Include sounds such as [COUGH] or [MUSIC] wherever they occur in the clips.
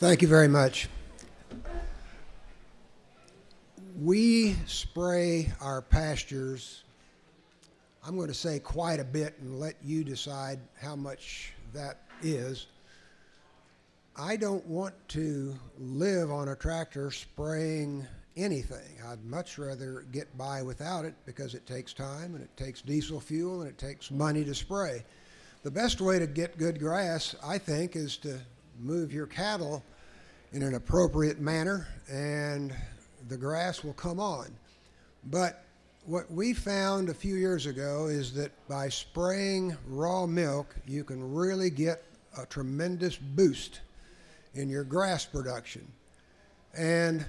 Thank you very much. We spray our pastures, I'm going to say quite a bit and let you decide how much that is. I don't want to live on a tractor spraying anything. I'd much rather get by without it because it takes time and it takes diesel fuel and it takes money to spray. The best way to get good grass, I think, is to move your cattle in an appropriate manner and the grass will come on. But what we found a few years ago is that by spraying raw milk, you can really get a tremendous boost in your grass production. And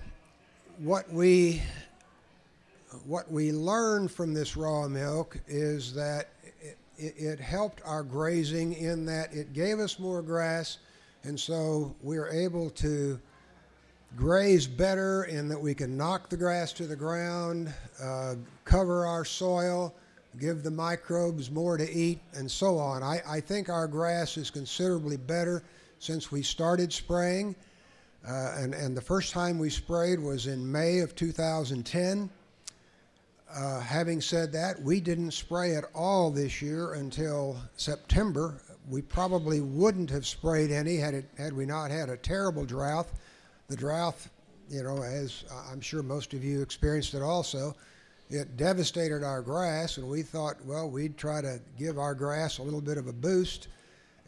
what we what we learned from this raw milk is that it, it, helped our grazing in that it gave us more grass, and so we're able to graze better in that we can knock the grass to the ground, uh, cover our soil, give the microbes more to eat, and so on. I, I think our grass is considerably better since we started spraying. Uh, and, and the first time we sprayed was in May of 2010. Uh, having said that, we didn't spray at all this year until September. We probably wouldn't have sprayed any had, it, had we not had a terrible drought the drought, you know, as I'm sure most of you experienced it also, it devastated our grass, and we thought, well, we'd try to give our grass a little bit of a boost.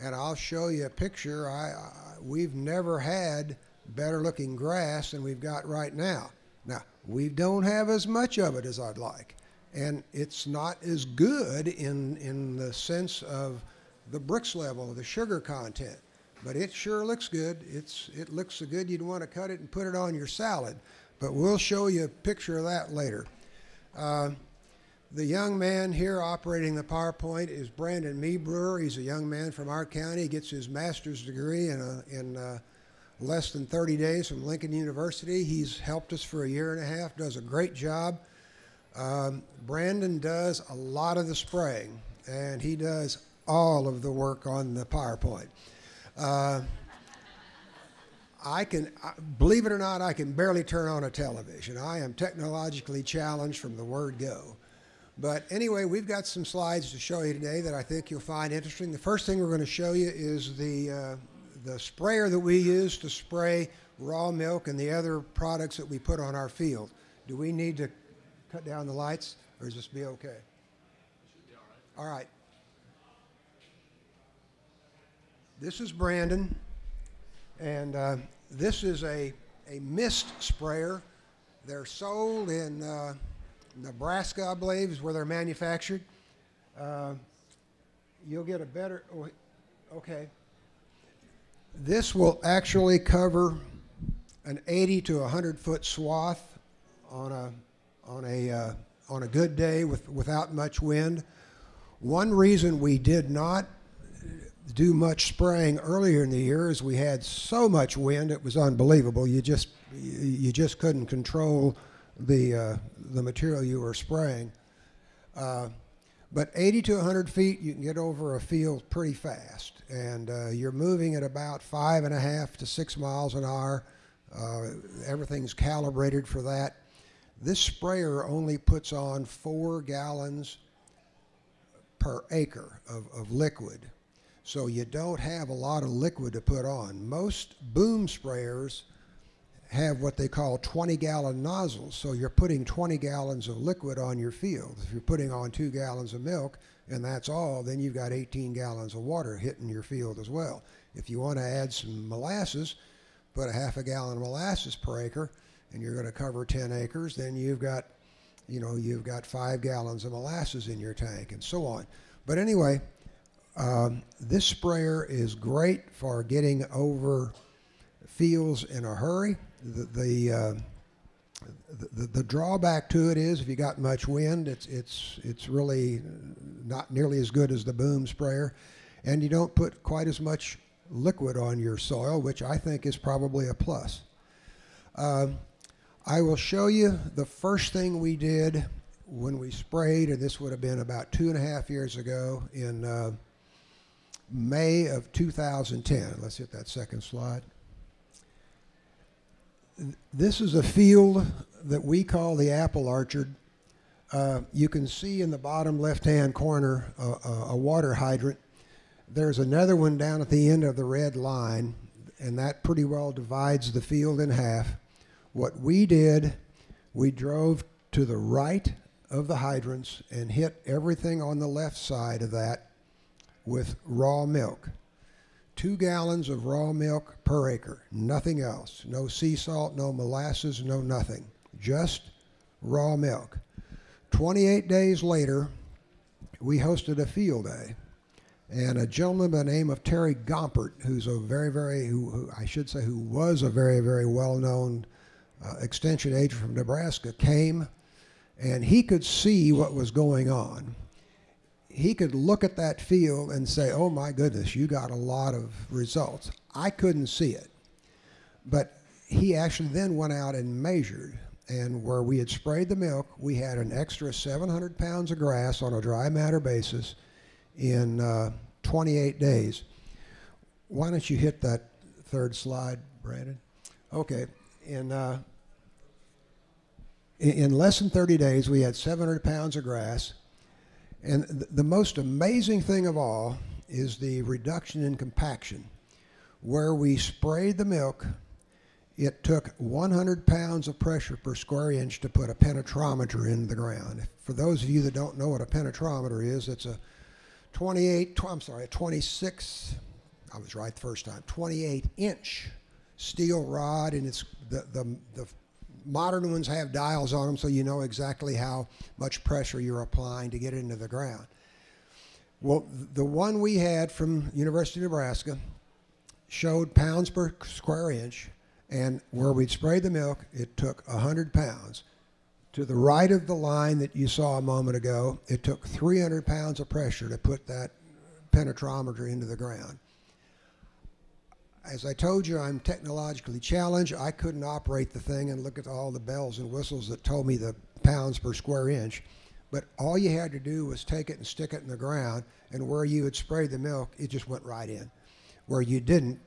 And I'll show you a picture. I, I we've never had better looking grass than we've got right now. Now we don't have as much of it as I'd like, and it's not as good in in the sense of the Brix level, the sugar content but it sure looks good. It's it looks so good you'd want to cut it and put it on your salad. But we'll show you a picture of that later. Uh, the young man here operating the PowerPoint is Brandon Meebrewer. He's a young man from our county. He gets his master's degree in, a, in uh, less than 30 days from Lincoln University. He's helped us for a year and a half, does a great job. Um, Brandon does a lot of the spraying, and he does all of the work on the PowerPoint. Uh, I can, believe it or not, I can barely turn on a television. I am technologically challenged from the word go. But anyway, we've got some slides to show you today that I think you'll find interesting. The first thing we're going to show you is the, uh, the sprayer that we use to spray raw milk and the other products that we put on our field. Do we need to cut down the lights or is this be okay? All right. All right. This is Brandon, and uh, this is a, a mist sprayer. They're sold in uh, Nebraska, I believe, is where they're manufactured. Uh, you'll get a better, oh, okay. This will actually cover an 80 to 100 foot swath on a, on a, uh, on a good day with, without much wind. One reason we did not do much spraying earlier in the year as we had so much wind it was unbelievable. You just you just couldn't control the uh, the material you were spraying. Uh, but 80 to 100 feet you can get over a field pretty fast. And uh, you're moving at about five and a half to six miles an hour. Uh, everything's calibrated for that. This sprayer only puts on four gallons per acre of, of liquid so you don't have a lot of liquid to put on. Most boom sprayers have what they call 20 gallon nozzles. So you're putting 20 gallons of liquid on your field. If you're putting on two gallons of milk and that's all, then you've got 18 gallons of water hitting your field as well. If you want to add some molasses, put a half a gallon of molasses per acre and you're going to cover 10 acres, then you've got, you know, you've got five gallons of molasses in your tank and so on. But anyway, um, this sprayer is great for getting over fields in a hurry. The the, uh, the, the drawback to it is if you got much wind, it's it's it's really not nearly as good as the boom sprayer, and you don't put quite as much liquid on your soil, which I think is probably a plus. Um, I will show you the first thing we did when we sprayed, and this would have been about two and a half years ago in uh, May of 2010. Let's hit that second slide. This is a field that we call the apple orchard. Uh, you can see in the bottom left-hand corner a, water hydrant. There's another one down at the end of the red line, and that pretty well divides the field in half. What we did, we drove to the right of the hydrants and hit everything on the left side of that with raw milk. Two gallons of raw milk per acre, nothing else. No sea salt, no molasses, no nothing. Just raw milk. 28 days later, we hosted a field day. And a gentleman by the name of Terry Gompert, who's a very, very, who, who I should say, who was a very, very well known uh, extension agent from Nebraska, came and he could see what was going on. He could look at that field and say, oh my goodness, you got a lot of results. I couldn't see it. But he actually then went out and measured. And where we had sprayed the milk, we had an extra 700 pounds of grass on a dry matter basis in uh, 28 days. Why don't you hit that third slide, Brandon? Okay. In uh, in less than 30 days, we had 700 pounds of grass. And th the most amazing thing of all is the reduction in compaction. Where we sprayed the milk, it took 100 pounds of pressure per square inch to put a penetrometer in the ground. For those of you that don't know what a penetrometer is, it's a 28, I'm sorry, a 26, I was right the first time, 28 inch steel rod, and it's the, the, the modern ones have dials on them so you know exactly how much pressure you're applying to get it into the ground. Well, the one we had from University of Nebraska showed pounds per square inch, and where we'd sprayed the milk, it took 100 pounds. To the right of the line that you saw a moment ago, it took 300 pounds of pressure to put that penetrometer into the ground as I told you, I'm technologically challenged. I couldn't operate the thing and look at all the bells and whistles that told me the pounds per square inch. But all you had to do was take it and stick it in the ground, and where you had sprayed the milk, it just went right in. Where you didn't,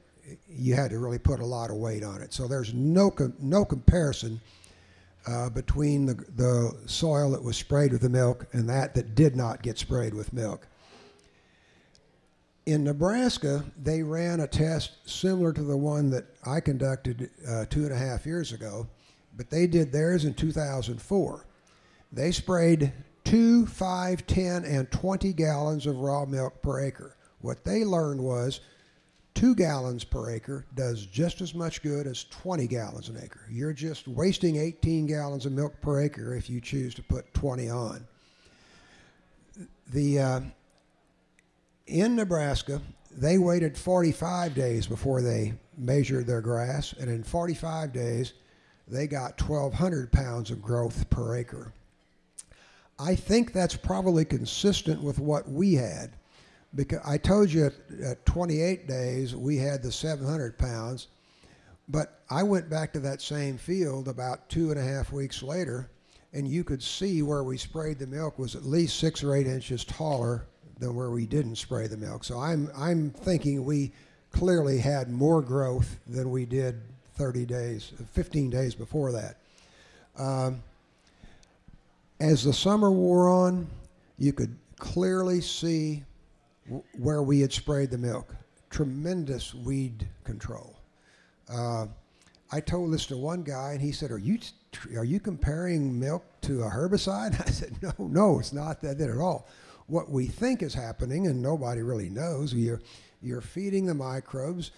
you had to really put a lot of weight on it. So there's no com no comparison uh, between the, the soil that was sprayed with the milk and that that did not get sprayed with milk. In Nebraska, they ran a test similar to the one that I conducted uh, two and a half years ago, but they did theirs in 2004. They sprayed two, five, 10, and 20 gallons of raw milk per acre. What they learned was two gallons per acre does just as much good as 20 gallons an acre. You're just wasting 18 gallons of milk per acre if you choose to put 20 on. The uh, in Nebraska, they waited 45 days before they measured their grass, and in 45 days, they got 1,200 pounds of growth per acre. I think that's probably consistent with what we had. Because I told you at, at 28 days we had the 700 pounds, but I went back to that same field about two and a half weeks later, and you could see where we sprayed the milk was at least six or eight inches taller than where we didn't spray the milk. So I'm, I'm thinking we clearly had more growth than we did 30 days, 15 days before that. Um, as the summer wore on, you could clearly see where we had sprayed the milk. Tremendous weed control. Uh, I told this to one guy, and he said, "Are you are you comparing milk to a herbicide?" [LAUGHS] I said, "No, no, it's not that at all what we think is happening, and nobody really knows. You're, you're feeding the microbes,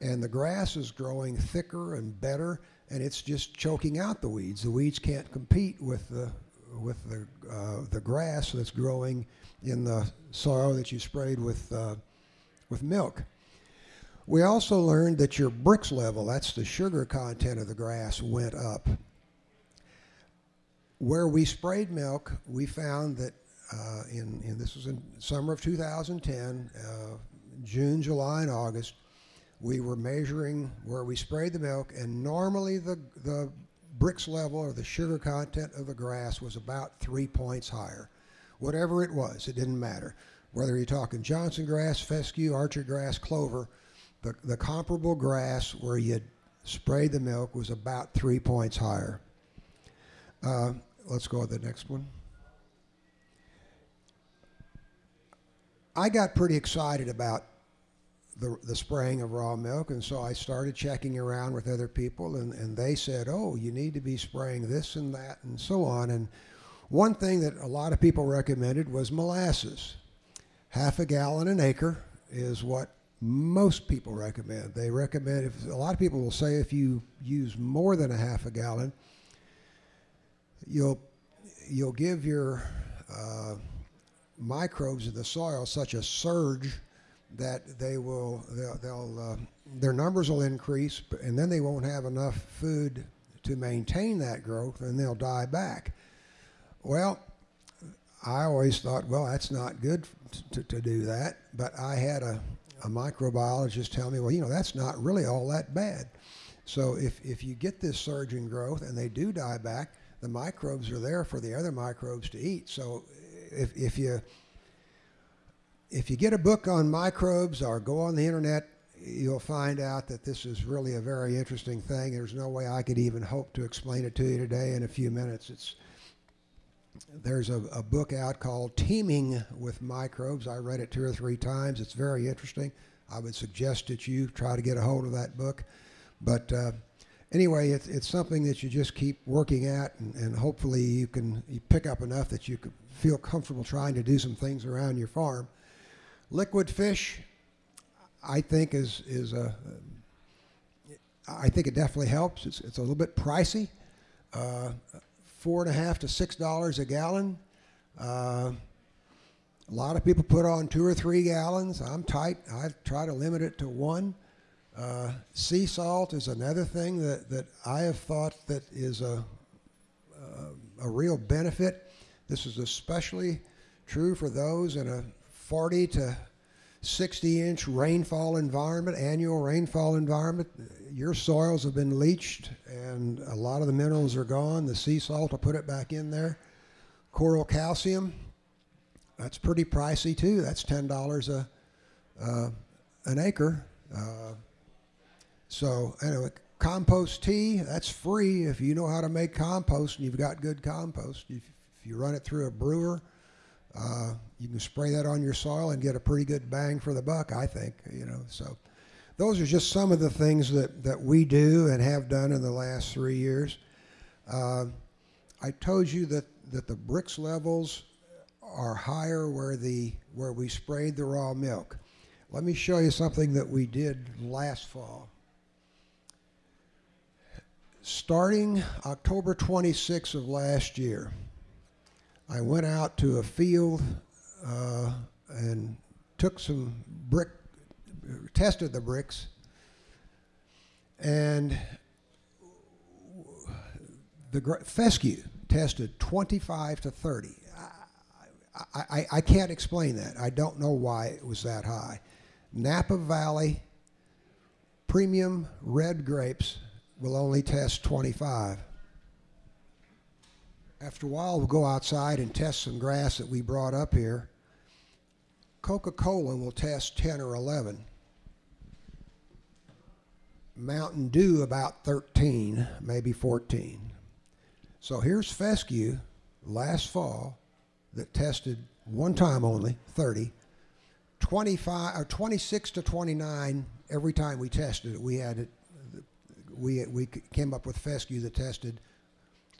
and the grass is growing thicker and better, and it's just choking out the weeds. The weeds can't compete with the with the uh, the grass that's growing in the soil that you sprayed with uh, with milk. We also learned that your Brix level, that's the sugar content of the grass, went up. Where we sprayed milk, we found that uh, in, in, this was in summer of 2010, uh, June, July, and August, we were measuring where we sprayed the milk, and normally the, the Brix level or the sugar content of the grass was about three points higher. Whatever it was, it didn't matter. Whether you're talking Johnson grass, fescue, orchard grass, clover, the, the comparable grass where you sprayed the milk was about three points higher. Uh, let's go to the next one. I got pretty excited about the, the spraying of raw milk, and so I started checking around with other people, and, and they said, oh, you need to be spraying this and that, and so on. And one thing that a lot of people recommended was molasses. Half a gallon an acre is what most people recommend. They recommend, if a lot of people will say if you use more than a half a gallon, you'll, you'll give your uh, microbes in the soil such a surge that they will they'll, they'll uh, their numbers will increase and then they won't have enough food to maintain that growth and they'll die back. Well i always thought well that's not good to, to do that but i had a, a microbiologist tell me well you know that's not really all that bad. So if, if you get this surge in growth and they do die back the microbes are there for the other microbes to eat. So if, if you if you get a book on microbes or go on the internet, you'll find out that this is really a very interesting thing. There's no way I could even hope to explain it to you today in a few minutes. It's there's a, a book out called Teeming with Microbes. I read it two or three times. It's very interesting. I would suggest that you try to get a hold of that book. But uh, anyway, it's, it's something that you just keep working at, and, and hopefully you can you pick up enough that you can feel comfortable trying to do some things around your farm. Liquid fish, I think is is a. I think it definitely helps. It's it's a little bit pricey, uh, four and a half to six dollars a gallon. Uh, a lot of people put on two or three gallons. I'm tight. I try to limit it to one. Uh, sea salt is another thing that, that I have thought that is a, a, a real benefit. This is especially true for those in a 40 to 60 inch rainfall environment, annual rainfall environment. Your soils have been leached and a lot of the minerals are gone. The sea salt will put it back in there. Coral calcium, that's pretty pricey too. That's $10 a, uh, an acre. Uh, so anyway, compost tea, that's free if you know how to make compost and you've got good compost. You run it through a brewer, uh, you can spray that on your soil and get a pretty good bang for the buck, I think. You know, so those are just some of the things that, that we do and have done in the last three years. Uh, I told you that, that the Brix levels are higher where the where we sprayed the raw milk. Let me show you something that we did last fall. Starting October 26th of last year, I went out to a field uh, and took some brick, tested the Brix, and the fescue tested 25 to 30. I, I, I can't explain that. I don't know why it was that high. Napa Valley premium red grapes will only test 25. After a while, we'll go outside and test some grass that we brought up here. Coca-Cola will test 10 or 11. Mountain Dew about 13, maybe 14. So here's fescue last fall that tested one time only, 30. 25 or 26 to 29 every time we tested it. We had it. We we came up with fescue that tested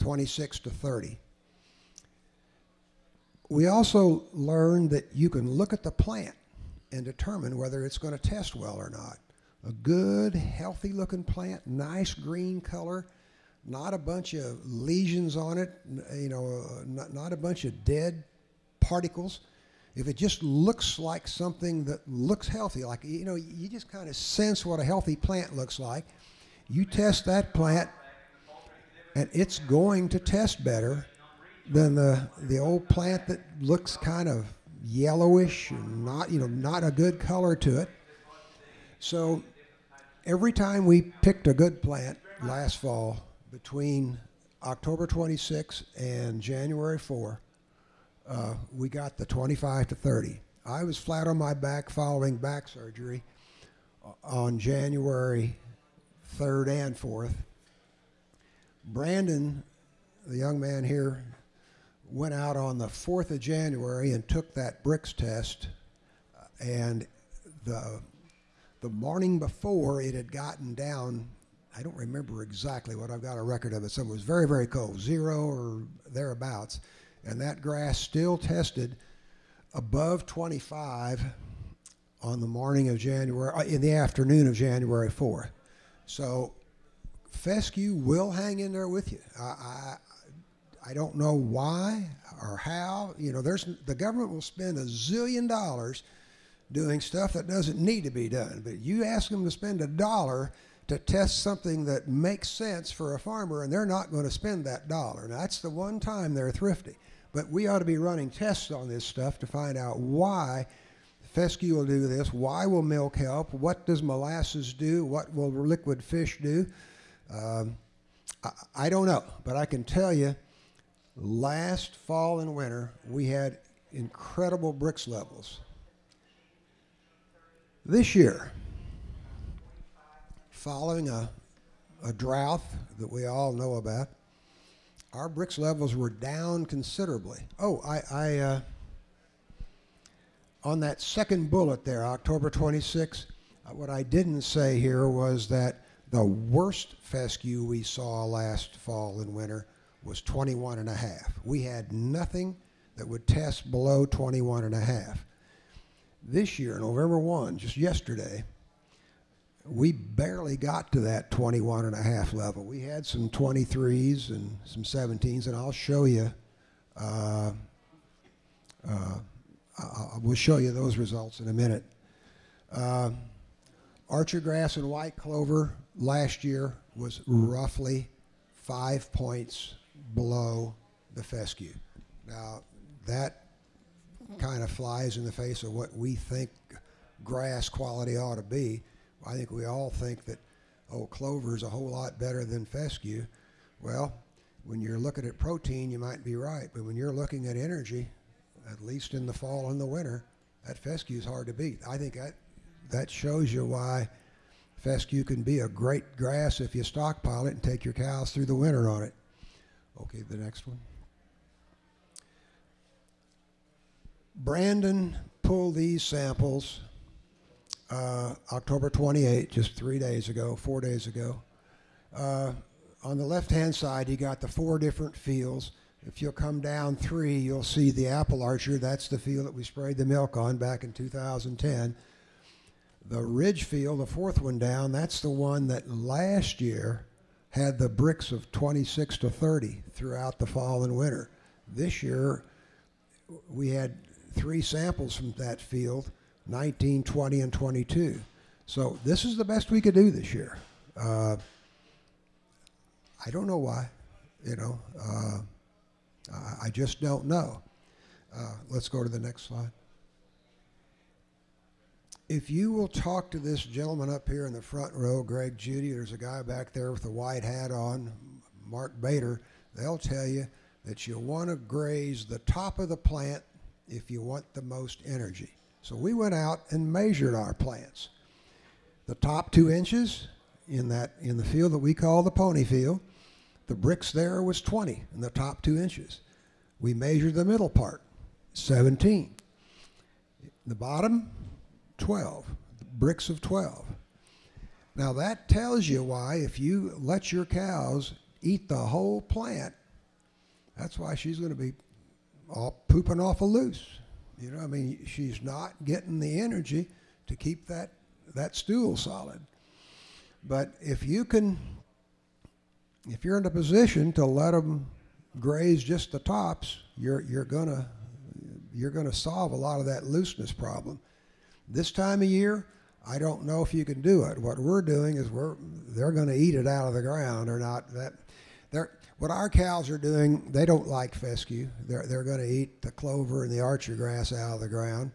26 to 30. We also learned that you can look at the plant and determine whether it's going to test well or not. A good, healthy looking plant, nice green color, not a bunch of lesions on it, you know, uh, not, not a bunch of dead particles. If it just looks like something that looks healthy, like, you know, you just kind of sense what a healthy plant looks like, you test that plant and it's going to test better than the the old plant that looks kind of yellowish and not you know not a good color to it. So every time we picked a good plant last fall between October 26 and January 4, uh, we got the 25 to 30. I was flat on my back following back surgery on January third and fourth. Brandon, the young man here, went out on the 4th of January and took that Brix test. And the, the morning before, it had gotten down, I don't remember exactly what I've got a record of it. So it was very, very cold, zero or thereabouts. And that grass still tested above 25 on the morning of January, uh, in the afternoon of January 4th. So fescue will hang in there with you. I, I, I don't know why or how. You know, there's the government will spend a zillion dollars doing stuff that doesn't need to be done. But you ask them to spend a dollar to test something that makes sense for a farmer, and they're not going to spend that dollar. Now, that's the one time they're thrifty. But we ought to be running tests on this stuff to find out why fescue will do this, why will milk help, what does molasses do, what will liquid fish do. Um, I, I don't know, but I can tell you last fall and winter we had incredible Brix levels. This year, following a, a drought that we all know about, our Brix levels were down considerably. Oh, I, I uh, on that second bullet there, October 26, uh, what I didn't say here was that the worst fescue we saw last fall and winter was 21 and a half. We had nothing that would test below 21 and a half. This year, November 1, just yesterday, we barely got to that 21 and a half level. We had some 23s and some 17s, and I'll show you. Uh, uh, I will show you those results in a minute. Uh, Orchard grass and white clover last year was mm. roughly five points below the fescue. Now, that kind of flies in the face of what we think grass quality ought to be. I think we all think that, oh, clover is a whole lot better than fescue. Well, when you're looking at protein, you might be right, but when you're looking at energy, at least in the fall and the winter, that fescue is hard to beat. I think that that shows you why fescue can be a great grass if you stockpile it and take your cows through the winter on it. Okay, the next one. Brandon pulled these samples uh, October 28, just three days ago, four days ago. Uh, on the left-hand side, he got the four different fields. If you'll come down three, you'll see the apple orchard. That's the field that we sprayed the milk on back in 2010. The ridge field, the fourth one down, that's the one that last year had the Brix of 26 to 30 throughout the fall and winter. This year, we had three samples from that field 19, 20, and 22. So this is the best we could do this year. Uh, I don't know why, you know. Uh, I just don't know. Uh, let's go to the next slide. If you will talk to this gentleman up here in the front row, Greg Judy, there's a guy back there with a white hat on, Mark Bader, they'll tell you that you want to graze the top of the plant if you want the most energy. So we went out and measured our plants. The top two inches in that in the field that we call the pony field, the Brix there was 20 in the top two inches. We measured the middle part, 17. The bottom, 12. Brix of 12. Now that tells you why if you let your cows eat the whole plant, that's why she's going to be all pooping off a loose. You know, I mean, she's not getting the energy to keep that that stool solid. But if you can, if you're in a position to let them graze just the tops, you're you're gonna you're gonna solve a lot of that looseness problem. This time of year, I don't know if you can do it. What we're doing is we're they're going to eat it out of the ground or not. That they're what our cows are doing, they don't like fescue. They're, they're going to eat the clover and the orchard grass out of the ground.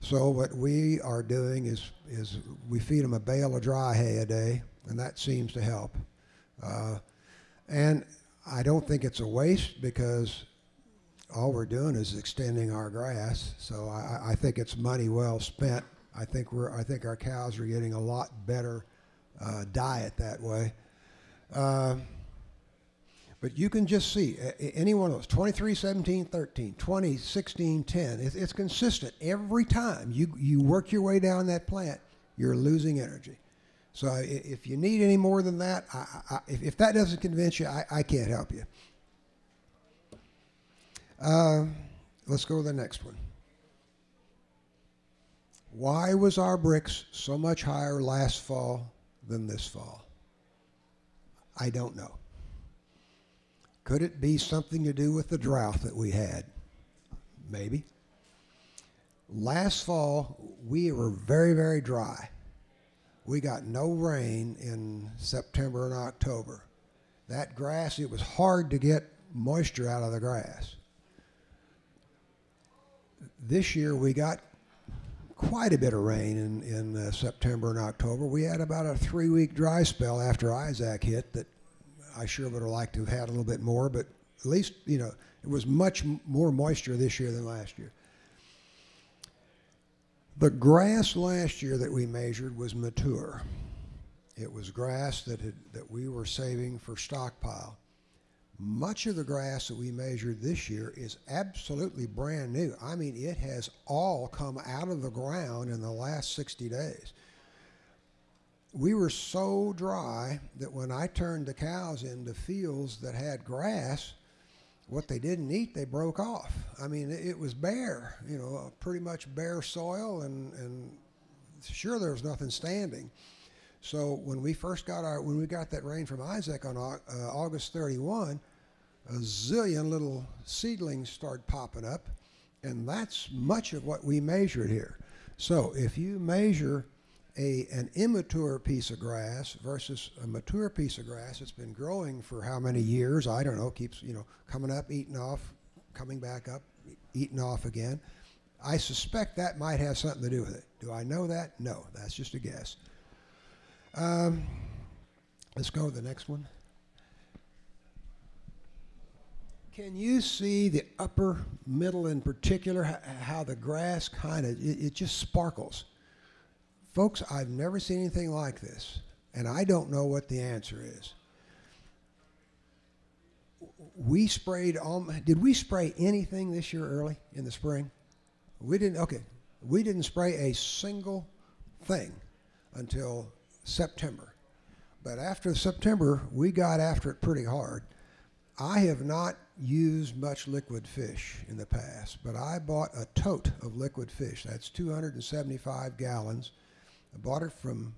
So what we are doing is, is we feed them a bale of dry hay a day, and that seems to help. Uh, and I don't think it's a waste because all we're doing is extending our grass. So I, I think it's money well spent. I think we're I think our cows are getting a lot better uh, diet that way. Uh, but you can just see any one of those 23, 17, 13, 20, 16, 10. It's, it's consistent every time you, you work your way down that plant, you're losing energy. So if you need any more than that, I, I, if, that doesn't convince you, I, I can't help you. Uh, let's go to the next one. Why was our Brix so much higher last fall than this fall? I don't know. Could it be something to do with the drought that we had? Maybe. Last fall, we were very, very dry. We got no rain in September and October. That grass, it was hard to get moisture out of the grass. This year, we got quite a bit of rain in, in uh, September and October. We had about a three week dry spell after Isaac hit that I sure would have liked to have had a little bit more, but at least, you know, it was much more moisture this year than last year. The grass last year that we measured was mature. It was grass that, had, that we were saving for stockpile. Much of the grass that we measured this year is absolutely brand new. I mean, it has all come out of the ground in the last 60 days we were so dry that when I turned the cows into fields that had grass, what they didn't eat, they broke off. I mean, it, was bare, you know, pretty much bare soil, and, and sure there was nothing standing. So when we first got our, when we got that rain from Isaac on uh, August 31, a zillion little seedlings start popping up, and that's much of what we measured here. So if you measure a, an immature piece of grass versus a mature piece of grass that's been growing for how many years? I don't know, keeps, you know, coming up, eating off, coming back up, eating off again. I suspect that might have something to do with it. Do I know that? No, that's just a guess. Um, let's go to the next one. Can you see the upper middle in particular, how the grass kind of, it, it just sparkles? Folks, I've never seen anything like this, and I don't know what the answer is. We sprayed, um, did we spray anything this year early in the spring? We didn't, okay. We didn't spray a single thing until September. But after September, we got after it pretty hard. I have not used much liquid fish in the past, but I bought a tote of liquid fish. That's 275 gallons I bought it from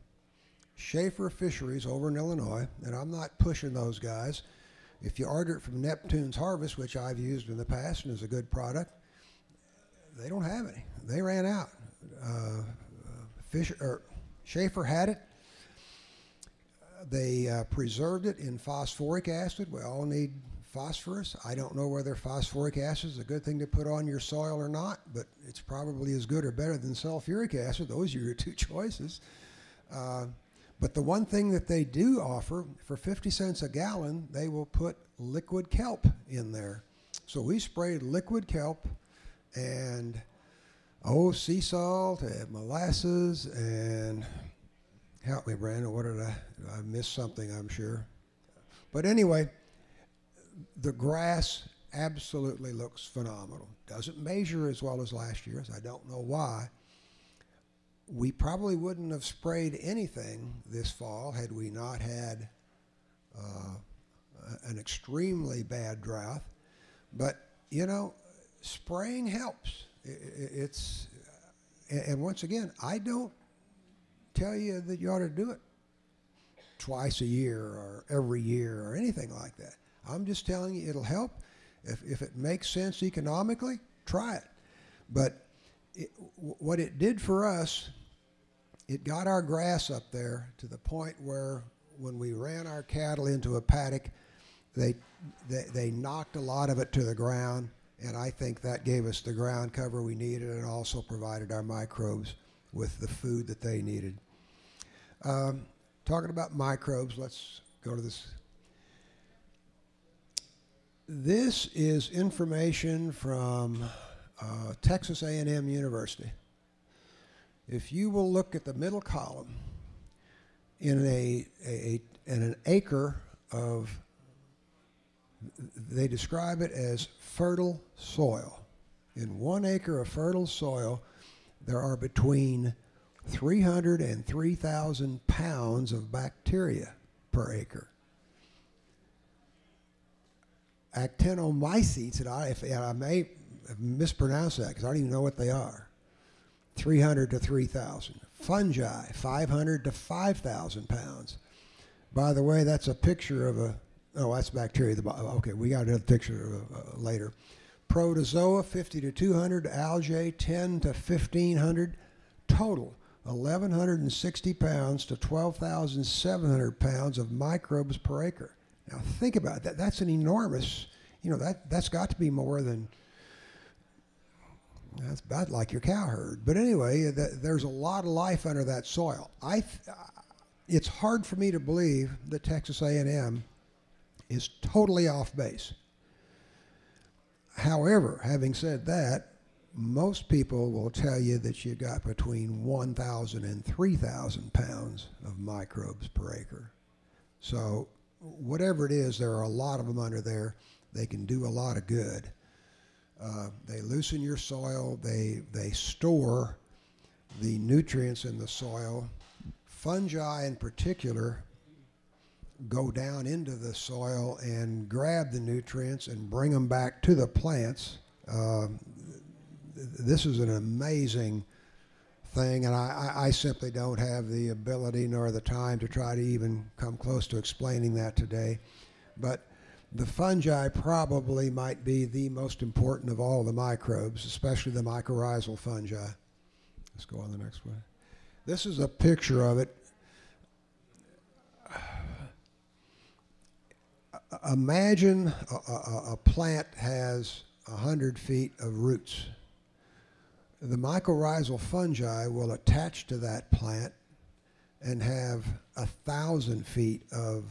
Schafer Fisheries over in Illinois, and I'm not pushing those guys. If you order it from Neptune's Harvest, which I've used in the past and is a good product, they don't have any. They ran out. Uh, or Schafer had it. They uh, preserved it in phosphoric acid. We all need phosphorus. I don't know whether phosphoric acid is a good thing to put on your soil or not, but it's probably as good or better than sulfuric acid. Those are your [LAUGHS] two choices. Uh, but the one thing that they do offer, for 50 cents a gallon, they will put liquid kelp in there. So we sprayed liquid kelp and, oh, sea salt and molasses and, help me, Brandon, what did I, I missed something, I'm sure. But anyway, the grass absolutely looks phenomenal. Doesn't measure as well as last year's. I don't know why. We probably wouldn't have sprayed anything this fall had we not had uh, an extremely bad drought. But, you know, spraying helps. It's, and once again, I don't tell you that you ought to do it twice a year or every year or anything like that. I'm just telling you, it'll help. If, if it makes sense economically, try it. But it, what it did for us, it got our grass up there to the point where when we ran our cattle into a paddock, they, they, they knocked a lot of it to the ground, and I think that gave us the ground cover we needed and also provided our microbes with the food that they needed. Um, talking about microbes, let's go to this this is information from uh, Texas A&M University. If you will look at the middle column, in a, a in an acre of they describe it as fertile soil. In one acre of fertile soil, there are between 300 and 3,000 pounds of bacteria per acre. Actinomycetes, and I, and I may mispronounce that because I don't even know what they are, 300 to 3,000. Fungi, 500 to 5,000 pounds. By the way, that's a picture of a, oh, that's bacteria. The. Okay, we got another picture uh, later. Protozoa, 50 to 200. Algae, 10 to 1,500. Total, 1,160 pounds to 12,700 pounds of microbes per acre. Now think about that. That's an enormous, you know, that, that's got to be more than, that's about like your cow herd. But anyway, there's a lot of life under that soil. I, it's hard for me to believe that Texas A&M is totally off base. However, having said that, most people will tell you that you got between 1,000 and 3,000 pounds of microbes per acre. So whatever it is, there are a lot of them under there. They can do a lot of good. Uh, they loosen your soil. They they store the nutrients in the soil. Fungi, in particular, go down into the soil and grab the nutrients and bring them back to the plants. Uh, this is an amazing thing, and I, I, simply don't have the ability nor the time to try to even come close to explaining that today. But the fungi probably might be the most important of all the microbes, especially the mycorrhizal fungi. Let's go on the next one. This is a picture of it. Imagine a, a, a plant has 100 feet of roots the mycorrhizal fungi will attach to that plant and have a thousand feet of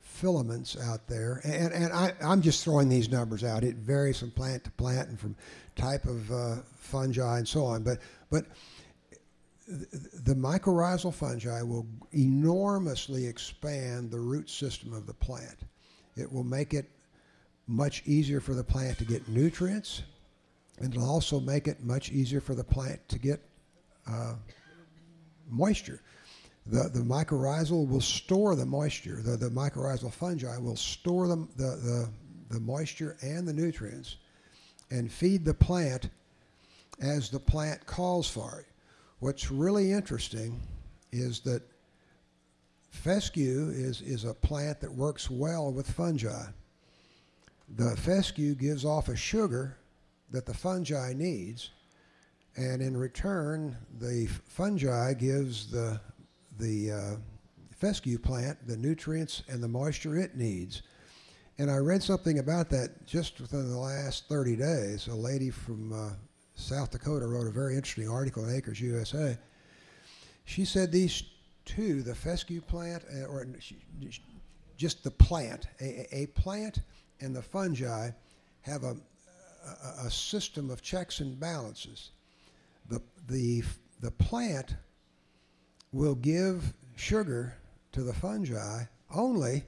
filaments out there. And, and I, am just throwing these numbers out. It varies from plant to plant and from type of uh, fungi and so on. But, but the mycorrhizal fungi will enormously expand the root system of the plant. It will make it much easier for the plant to get nutrients and it'll also make it much easier for the plant to get uh, moisture. The, the mycorrhizal will store the moisture. The, the mycorrhizal fungi will store the, the, the, the moisture and the nutrients and feed the plant as the plant calls for it. What's really interesting is that fescue is, is a plant that works well with fungi. The fescue gives off a sugar that the fungi needs, and in return, the fungi gives the the uh, fescue plant the nutrients and the moisture it needs. And I read something about that just within the last 30 days. A lady from uh, South Dakota wrote a very interesting article in Acres USA. She said these two, the fescue plant, uh, or just the plant, a, a plant and the fungi, have a, a, system of checks and balances. The, the, the plant will give sugar to the fungi only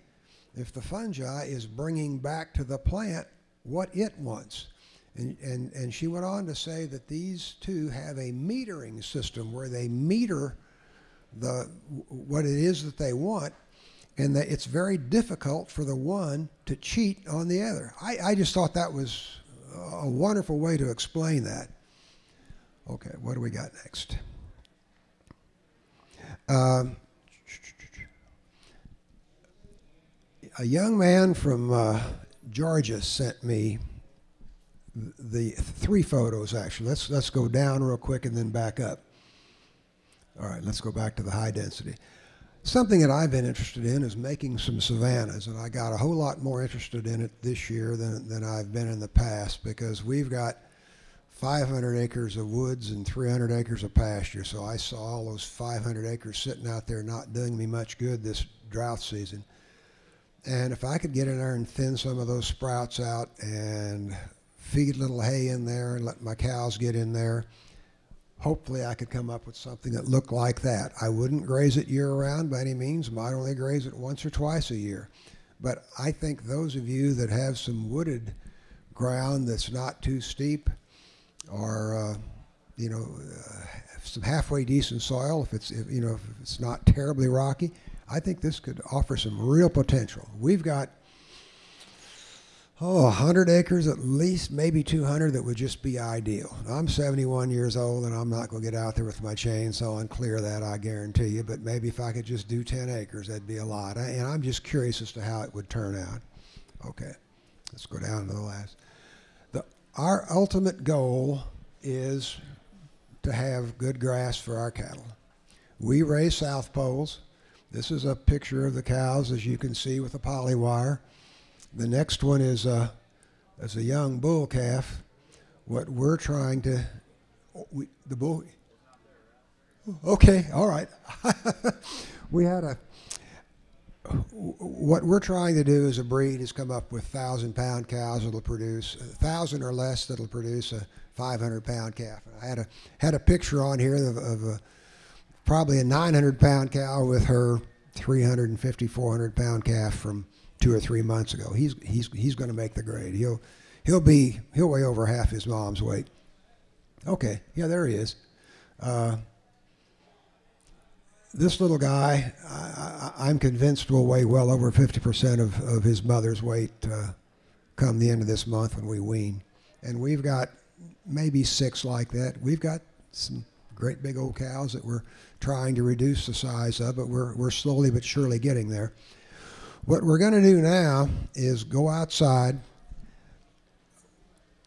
if the fungi is bringing back to the plant what it wants. And, and, and she went on to say that these two have a metering system where they meter the, what it is that they want and that it's very difficult for the one to cheat on the other. I, I just thought that was a wonderful way to explain that. Okay, what do we got next? Um, a young man from uh, Georgia sent me the three photos actually. Let's let's go down real quick and then back up. All right, let's go back to the high density. Something that I've been interested in is making some savannas, and I got a whole lot more interested in it this year than, than I've been in the past because we've got 500 acres of woods and 300 acres of pasture. So I saw all those 500 acres sitting out there not doing me much good this drought season. And if I could get in there and thin some of those sprouts out and feed little hay in there and let my cows get in there, hopefully I could come up with something that looked like that. I wouldn't graze it year round by any means. Might only graze it once or twice a year. But I think those of you that have some wooded ground that's not too steep, or uh, you know, uh, some halfway decent soil, if it's if, you know if it's not terribly rocky, I think this could offer some real potential. We've got oh, 100 acres at least, maybe 200 that would just be ideal. I'm 71 years old and I'm not going to get out there with my chainsaw and clear that, I guarantee you. But maybe if I could just do 10 acres, that'd be a lot. And I'm just curious as to how it would turn out. Okay, let's go down to the last. The, our ultimate goal is to have good grass for our cattle. We raise South Poles. This is a picture of the cows, as you can see, with the poly wire. The next one is a, is a young bull calf. What we're trying to, we, the bull, okay, all right. [LAUGHS] we had a, what we're trying to do as a breed is come up with thousand pound cows that'll produce a thousand or less that'll produce a 500 pound calf. I had a had a picture on here of, of a, probably a 900 pound cow with her 350 400 pound calf from two or three months ago. He's he's he's going to make the grade. He'll he'll be he'll weigh over half his mom's weight. Okay, yeah, there he is. Uh, this little guy, I, am convinced will weigh well over 50% of, of his mother's weight uh, come the end of this month when we wean. And we've got maybe six like that. We've got some great big old cows that we're trying to reduce the size of, but we're, we're slowly but surely getting there. What we're going to do now is go outside.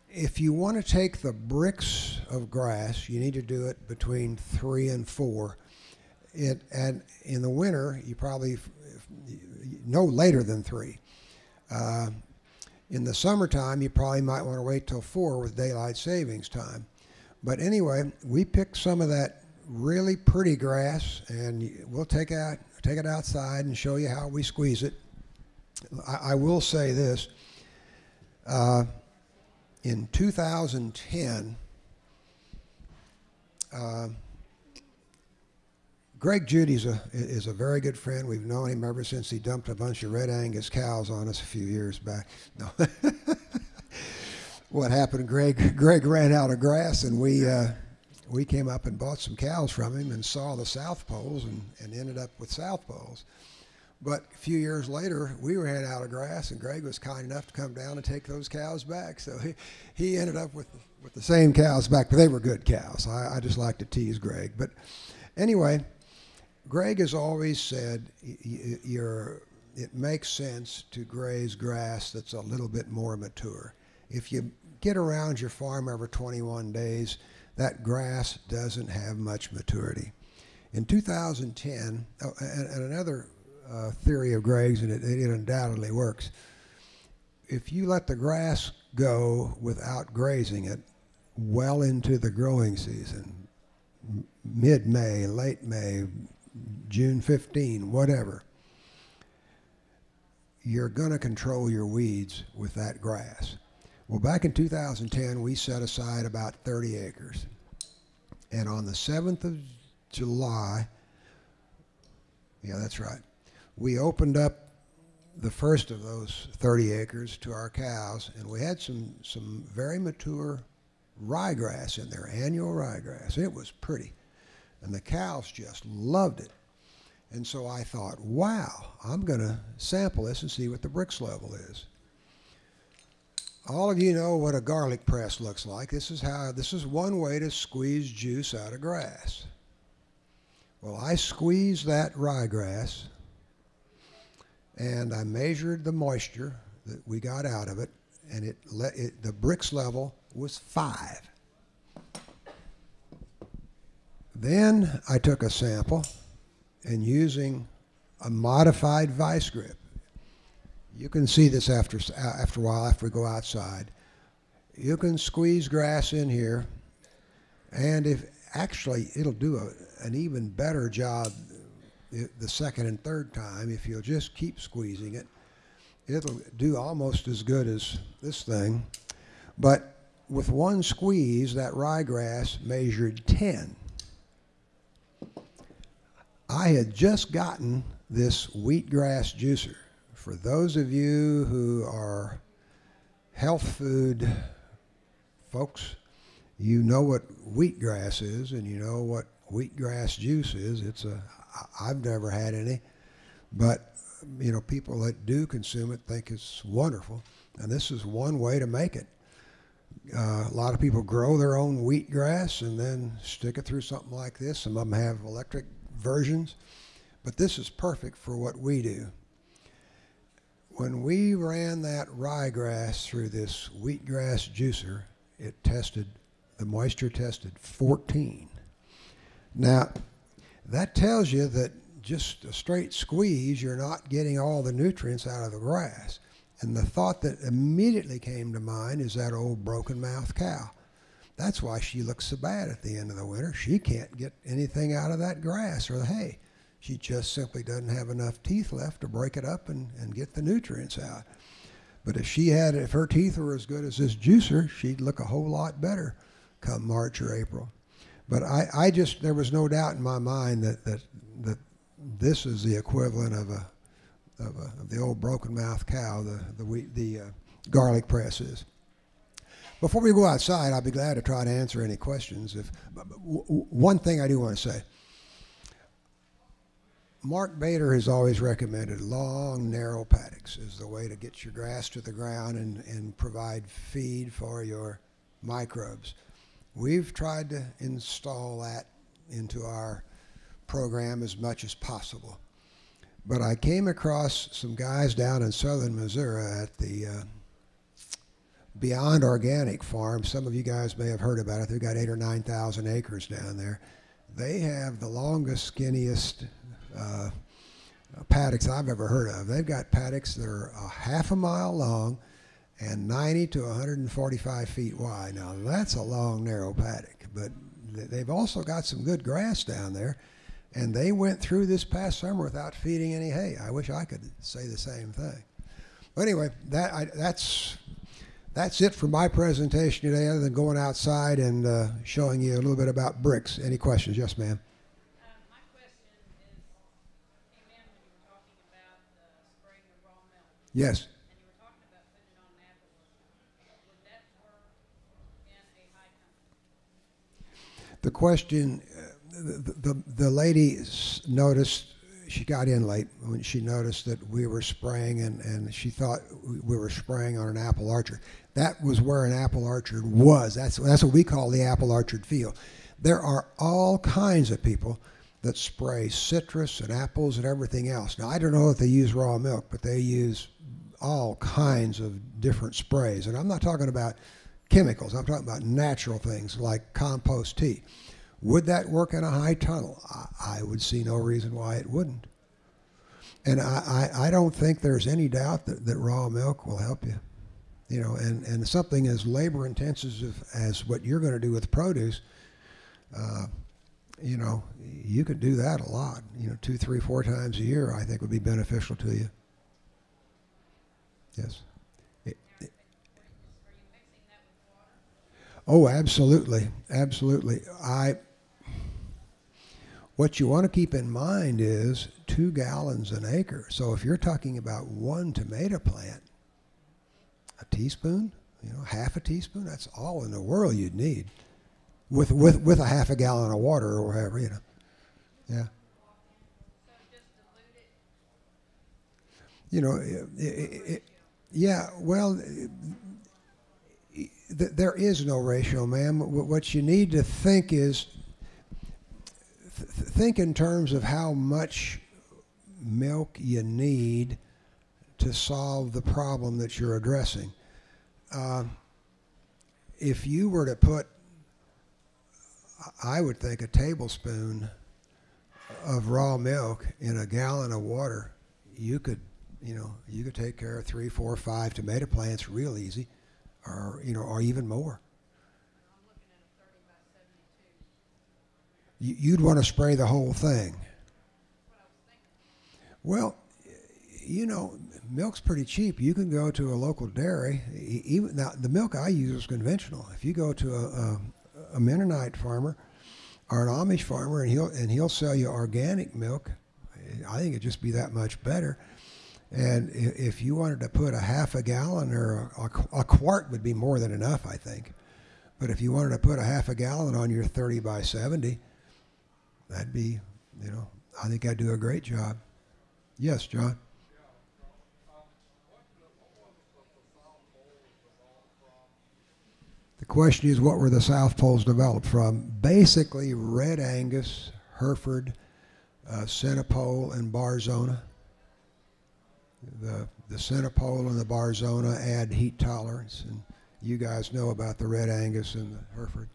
If you want to take the Brix of grass, you need to do it between three and four. It, and in the winter, you probably no later than three. Uh, in the summertime, you probably might want to wait till four with daylight savings time. But anyway, we picked some of that really pretty grass, and we'll take out take it outside and show you how we squeeze it. I, I will say this. Uh, in 2010, uh, Greg Judy's a, is a very good friend. We've known him ever since he dumped a bunch of red Angus cows on us a few years back. No. [LAUGHS] what happened? Greg Greg ran out of grass, and we uh, we came up and bought some cows from him and saw the South Poles and, and ended up with South Poles. But a few years later, we ran out of grass, and Greg was kind enough to come down and take those cows back. So he, he ended up with with the same cows back, but they were good cows. I, I just like to tease Greg. But anyway, Greg has always said you're, it makes sense to graze grass that's a little bit more mature. If you get around your farm every 21 days, that grass doesn't have much maturity. In 2010, oh, and, and another uh, theory of Greg's, and it, it undoubtedly works. If you let the grass go without grazing it well into the growing season, mid May, late May, June 15, whatever, you're going to control your weeds with that grass. Well, back in 2010, we set aside about 30 acres. And on the 7th of July, yeah, that's right, we opened up the first of those 30 acres to our cows, and we had some, some very mature ryegrass in there, annual ryegrass. It was pretty. And the cows just loved it. And so I thought, wow, I'm going to sample this and see what the Brix level is. All of you know what a garlic press looks like. This is how this is one way to squeeze juice out of grass. Well, I squeezed that ryegrass and I measured the moisture that we got out of it, and it, let it the Brix level was five. Then I took a sample and using a modified vice grip. You can see this after, after a while after we go outside. You can squeeze grass in here and if actually it'll do a, an even better job the second and third time if you'll just keep squeezing it it'll do almost as good as this thing but with one squeeze, that ryegrass measured 10. I had just gotten this wheatgrass juicer. For those of you who are health food folks, you know what wheatgrass is and you know what wheatgrass juice is. It's a I've never had any, but you know people that do consume it think it's wonderful, and this is one way to make it. Uh, a lot of people grow their own wheatgrass and then stick it through something like this. Some of them have electric versions, but this is perfect for what we do. When we ran that ryegrass through this wheatgrass juicer, it tested, the moisture tested 14. Now, that tells you that just a straight squeeze, you're not getting all the nutrients out of the grass. And the thought that immediately came to mind is that old broken mouth cow. That's why she looks so bad at the end of the winter. She can't get anything out of that grass or the hay. She just simply doesn't have enough teeth left to break it up and, and get the nutrients out. But if she had, if her teeth were as good as this juicer, she'd look a whole lot better come March or April. But I, I just, there was no doubt in my mind that, that, that this is the equivalent of a, of, a, of the old broken mouth cow, the, the, wheat, the uh, garlic press is. Before we go outside, I'll be glad to try to answer any questions. If one thing I do want to say, Mark Bader has always recommended long, narrow paddocks as the way to get your grass to the ground and, and provide feed for your microbes. We've tried to install that into our program as much as possible. But I came across some guys down in southern Missouri at the uh, Beyond Organic Farm. Some of you guys may have heard about it. They've got eight or 9,000 acres down there. They have the longest, skinniest uh, paddocks I've ever heard of. They've got paddocks that are a half a mile long and 90 to 145 feet wide. Now that's a long, narrow paddock, but they've also got some good grass down there. And they went through this past summer without feeding any hay. I wish I could say the same thing. But anyway, that I, that's that's it for my presentation today. Other than going outside and uh, showing you a little bit about Brix. Any questions? Yes, ma'am. Yes. The question, uh, the, the, the lady noticed, she got in late when she noticed that we were spraying and, and she thought we were spraying on an apple orchard. That was where an apple orchard was. That's, that's what we call the apple orchard field. There are all kinds of people that spray citrus and apples and everything else. Now, I don't know if they use raw milk, but they use all kinds of different sprays. And I'm not talking about chemicals, I'm talking about natural things like compost tea. Would that work in a high tunnel? I, I would see no reason why it wouldn't. And I, I, I, don't think there's any doubt that, that raw milk will help you. You know, and, and something as labor intensive as what you're going to do with produce, uh, you know, you could do that a lot. You know, two, three, four times a year, I think would be beneficial to you. Yes. Oh, absolutely, absolutely. I. What you want to keep in mind is two gallons an acre. So if you're talking about one tomato plant, a teaspoon, you know, half a teaspoon, that's all in the world you'd need, with with with a half a gallon of water or whatever, you know. Yeah. You know, it, it, it, yeah, well, th- there is no ratio, ma'am. What you need to think is th- think in terms of how much milk you need to solve the problem that you're addressing. Uh, if you were to put, I would think, a tablespoon of raw milk in a gallon of water, you could you know, you could take care of three, four, five tomato plants real easy, or you know, or even more. You'd want to spray the whole thing. Well, you know, milk's pretty cheap. You can go to a local dairy. Even now, the milk I use is conventional. If you go to a, a, a Mennonite farmer or an Amish farmer, and he'll and he'll sell you organic milk, I think it'd just be that much better. And if you wanted to put a half a gallon or a, a quart would be more than enough, I think. But if you wanted to put a half a gallon on your 30 by 70, that'd be, you know, I think I'd do a great job. Yes, John. The question is, what were the South Poles developed from? Basically, Red Angus, Hereford, uh, Senepol, and Barzona. The the Senepol and the Barzona add heat tolerance, and you guys know about the Red Angus and the Hereford.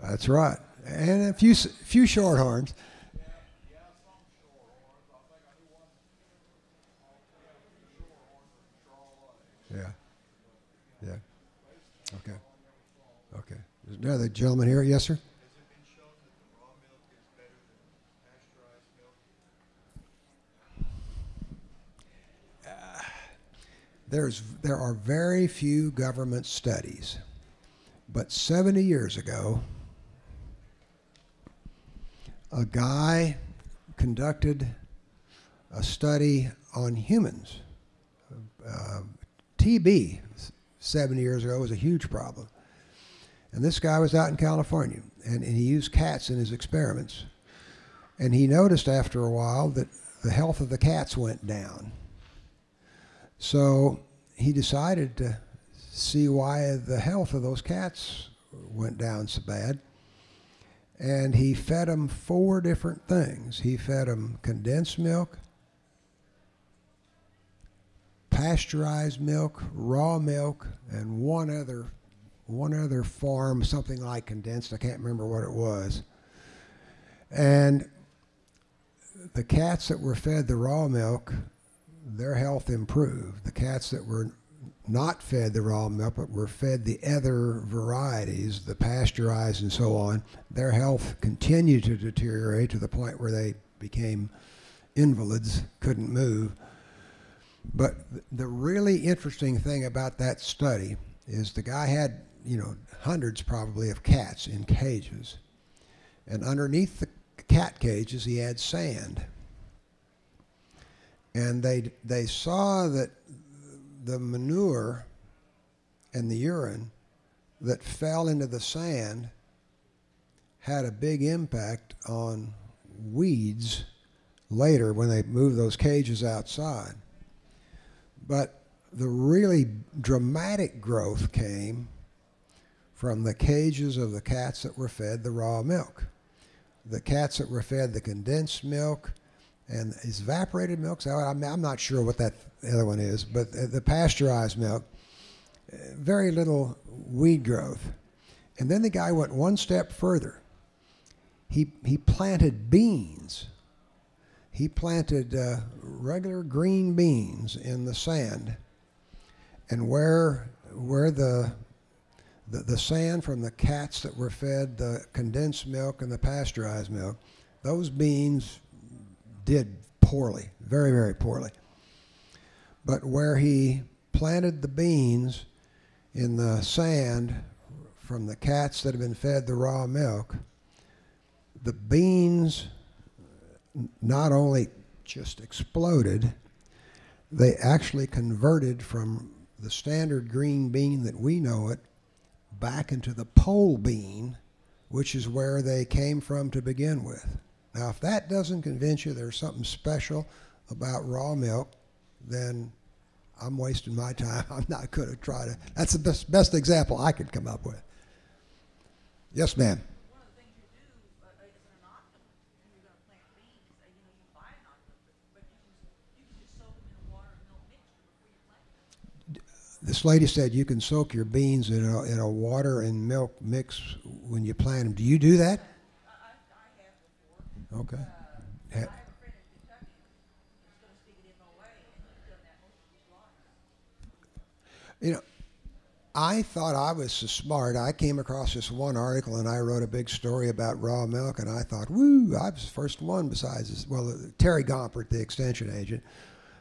That's right, and a few few shorthorns. Yeah. Yeah. Okay. Okay. There's another gentleman here. Yes, sir. There's there are very few government studies, but 70 years ago, a guy conducted a study on humans. Uh, TB 70 years ago was a huge problem. And this guy was out in California, and, and he used cats in his experiments. And he noticed after a while that the health of the cats went down. So he decided to see why the health of those cats went down so bad. And he fed them four different things. He fed them condensed milk, pasteurized milk, raw milk, and one other one other form, something like condensed. I can't remember what it was. And the cats that were fed the raw milk, their health improved. The cats that were not fed the raw milk but were fed the other varieties, the pasteurized and so on, their health continued to deteriorate to the point where they became invalids, couldn't move. But the really interesting thing about that study is the guy had, you know, hundreds probably of cats in cages. And underneath the cat cages, he had sand. And they, they saw that the manure and the urine that fell into the sand had a big impact on weeds later when they moved those cages outside. But the really dramatic growth came from the cages of the cats that were fed the raw milk. The cats that were fed the condensed milk and is evaporated milk. So I'm, I'm not sure what that other one is, but the pasteurized milk, uh, very little weed growth. And then the guy went one step further. He, he planted beans. He planted uh, regular green beans in the sand. And where, where the, the, the sand from the cats that were fed the condensed milk and the pasteurized milk, those beans did poorly, very, very poorly. But where he planted the beans in the sand from the cats that had been fed the raw milk, the beans not only just exploded, they actually converted from the standard green bean that we know it back into the pole bean, which is where they came from to begin with. Now, if that doesn't convince you there's something special about raw milk, then I'm wasting my time. [LAUGHS] I'm not going to try to. That's the best, best example I could come up with. Yes, ma'am. one of the things you do uh, uh, is an inoculum, when you're gonna plant beans, uh, you know, you buy inoculum, but, but you can, you can just soak them in a water and milk mixture before you plant them. This lady said you can soak your beans in a, in a water and milk mix when you plant them. Do you do that? I, I, I have before, Okay. uh, Ha- I have a friend in Kentucky who's gonna stick it in my way, and he's done that most of his life. You know, I thought I was so smart. I came across this one article and I wrote a big story about raw milk, and I thought, woo, I was the first one besides this. Well, uh, Terry Gompert, the extension agent,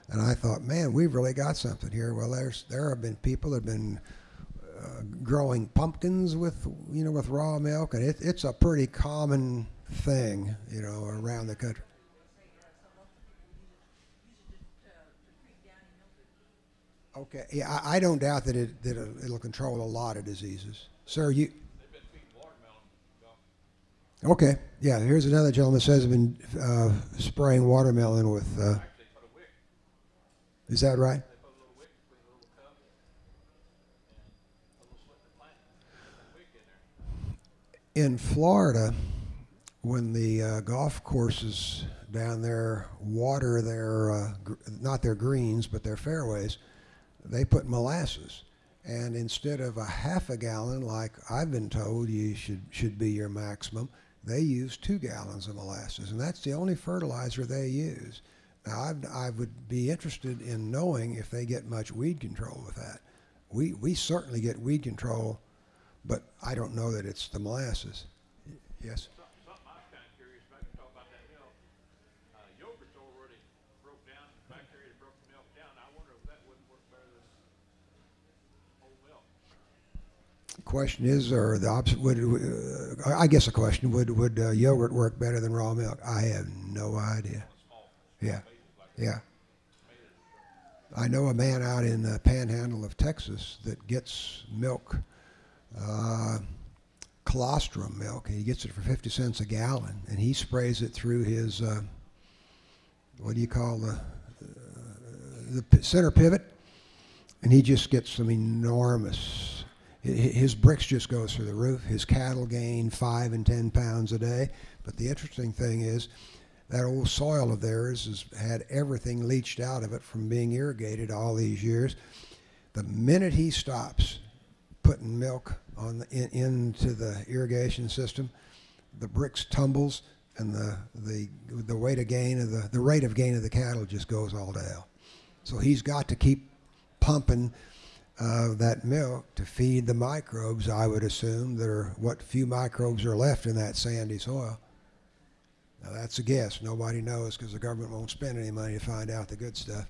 and I thought, man, we've really got something here. Well, there's there have been people that have been uh, growing pumpkins with you know with raw milk, and it, it's a pretty common thing, you know, around the country. Okay, yeah, I, I don't doubt that it that it'll, it'll control a lot of diseases, sir. You okay? Yeah, here's another gentleman says been uh, spraying watermelon with. Uh, is that right? In Florida, when the uh, golf courses down there water their uh, not their greens but their fairways, they put molasses, and instead of a half a gallon like I've been told you should should be your maximum, they use two gallons of molasses, and that's the only fertilizer they use. Now I've, I would be interested in knowing if they get much weed control with that. We we certainly get weed control but I don't know that it's the molasses. Yes. Something, something I was kind of curious about, you talk about that milk. Uh, yogurt's already broke down, bacteria that broke the milk down. I wonder if that wouldn't work better than whole milk. Question is, or the opposite? Would uh, I guess a question would would uh, yogurt work better than raw milk? I have no idea. Yeah, yeah. I know a man out in the Panhandle of Texas that gets milk, uh, colostrum milk. and He gets it for fifty cents a gallon, and he sprays it through his uh, what do you call the uh, the center pivot, and he just gets some enormous. Hi- hi- His Brix just goes through the roof. His cattle gain five and ten pounds a day. But the interesting thing is, that old soil of theirs has had everything leached out of it from being irrigated all these years. The minute he stops putting milk on the, in, into the irrigation system, the Brix tumbles and the the the weight of gain of the the rate of gain of the cattle just goes all to hell. So he's got to keep pumping uh, that milk to feed the microbes. I would assume that are what few microbes are left in that sandy soil. Now that's a guess. Nobody knows because the government won't spend any money to find out the good stuff.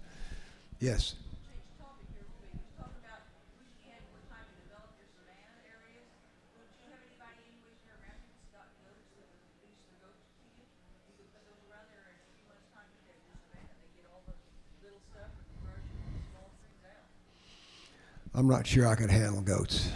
Yes. Change topic here a little bit. You talk about wishing you had more time to develop your savanna areas. Don't you have anybody anyways here around you that's got goats that would leash their goats to you? You could put those around there in a few months' time, you have your savanna. They get all the little stuff and the brush and the small things out. I'm not sure I could handle goats.